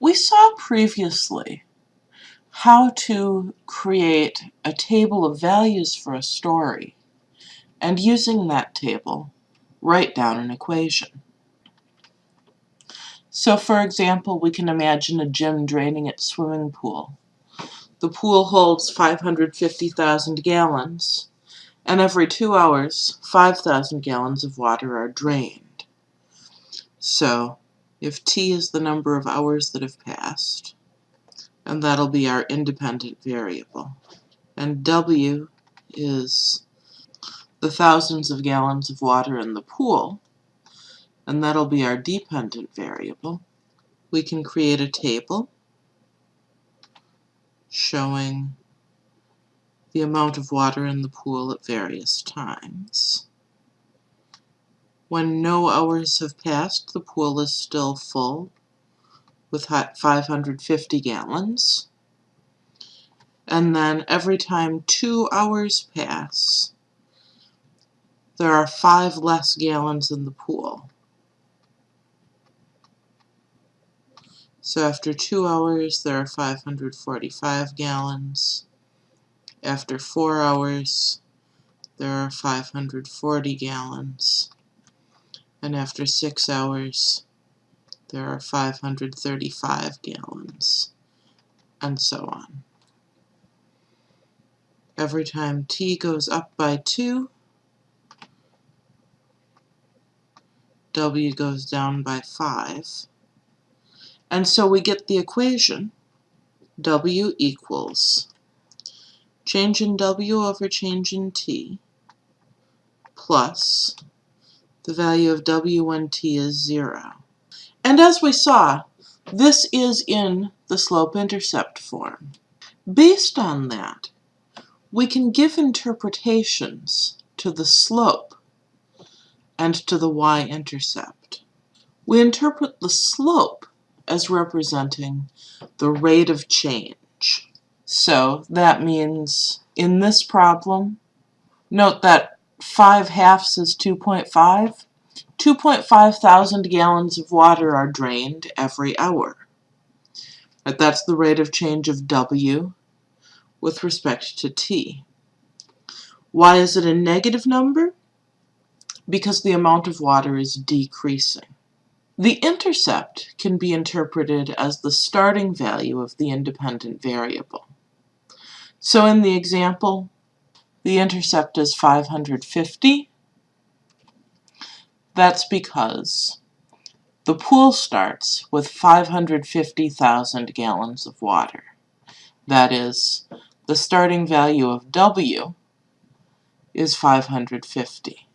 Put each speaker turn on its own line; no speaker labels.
We saw previously how to create a table of values for a story and using that table write down an equation. So for example, we can imagine a gym draining its swimming pool. The pool holds 550,000 gallons, and every two hours, 5,000 gallons of water are drained. So if t is the number of hours that have passed, and that'll be our independent variable, and w is the thousands of gallons of water in the pool, and that'll be our dependent variable, we can create a table showing the amount of water in the pool at various times. When no hours have passed, the pool is still full with 550 gallons. And then every time two hours pass, there are five less gallons in the pool. So after two hours, there are 545 gallons. After four hours, there are 540 gallons. And after six hours, there are 535 gallons, and so on. Every time t goes up by 2, w goes down by 5. And so we get the equation w equals change in w over change in t plus the value of W1t is 0. And as we saw, this is in the slope-intercept form. Based on that, we can give interpretations to the slope and to the y-intercept. We interpret the slope as representing the rate of change. So that means in this problem, note that 5 halves is 2.5. 2.5 thousand gallons of water are drained every hour. But that's the rate of change of W with respect to T. Why is it a negative number? because the amount of water is decreasing. The intercept can be interpreted as the starting value of the independent variable. So in the example, the intercept is 550. That's because the pool starts with 550,000 gallons of water. That is, the starting value of W is 550.